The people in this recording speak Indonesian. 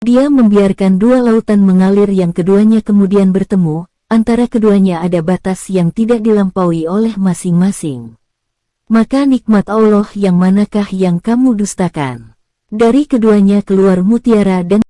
Dia membiarkan dua lautan mengalir yang keduanya kemudian bertemu, antara keduanya ada batas yang tidak dilampaui oleh masing-masing. Maka nikmat Allah yang manakah yang kamu dustakan? Dari keduanya keluar mutiara dan